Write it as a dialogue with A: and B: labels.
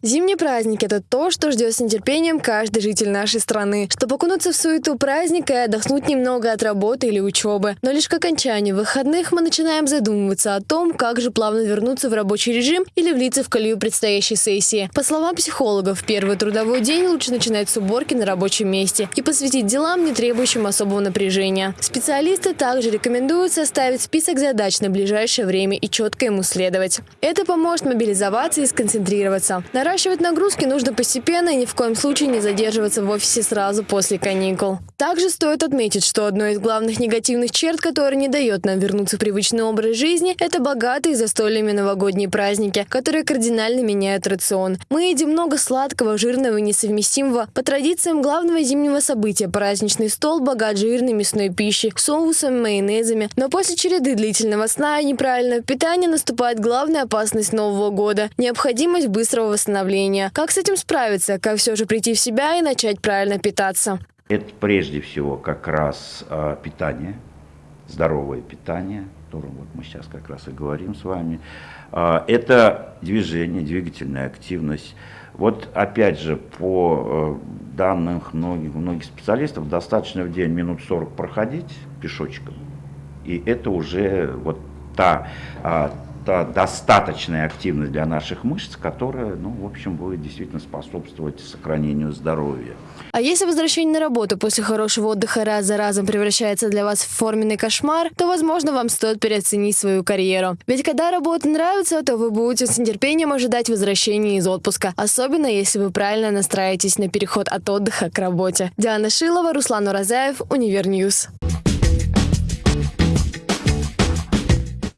A: Зимний праздник – это то, что ждет с нетерпением каждый житель нашей страны. Чтобы окунуться в суету праздника и отдохнуть немного от работы или учебы. Но лишь к окончанию выходных мы начинаем задумываться о том, как же плавно вернуться в рабочий режим или влиться в колею предстоящей сессии. По словам психологов, первый трудовой день лучше начинать с уборки на рабочем месте и посвятить делам, не требующим особого напряжения. Специалисты также рекомендуют составить список задач на ближайшее время и четко ему следовать. Это поможет мобилизоваться и сконцентрироваться. Наращивать нагрузки нужно постепенно и ни в коем случае не задерживаться в офисе сразу после каникул. Также стоит отметить, что одной из главных негативных черт, которая не дает нам вернуться в привычный образ жизни, это богатые застольями новогодние праздники, которые кардинально меняют рацион. Мы едим много сладкого, жирного и несовместимого. По традициям главного зимнего события праздничный стол богат жирной мясной пищей, соусами, майонезами. Но после череды длительного сна и неправильного питания наступает главная опасность Нового года – необходимость быстрого восстановления восстановления. Как с этим справиться? Как все же прийти в себя и начать правильно питаться?
B: Это прежде всего как раз э, питание, здоровое питание, о котором вот мы сейчас как раз и говорим с вами. Э, это движение, двигательная активность. Вот опять же, по э, данным многих, многих специалистов, достаточно в день минут 40 проходить пешочком. И это уже вот та, это достаточная активность для наших мышц, которая, ну, в общем, будет действительно способствовать сохранению здоровья.
A: А если возвращение на работу после хорошего отдыха раз за разом превращается для вас в форменный кошмар, то, возможно, вам стоит переоценить свою карьеру. Ведь когда работа нравится, то вы будете с нетерпением ожидать возвращения из отпуска, особенно если вы правильно настраиваетесь на переход от отдыха к работе. Диана Шилова, Руслан Уразаев, Универ News.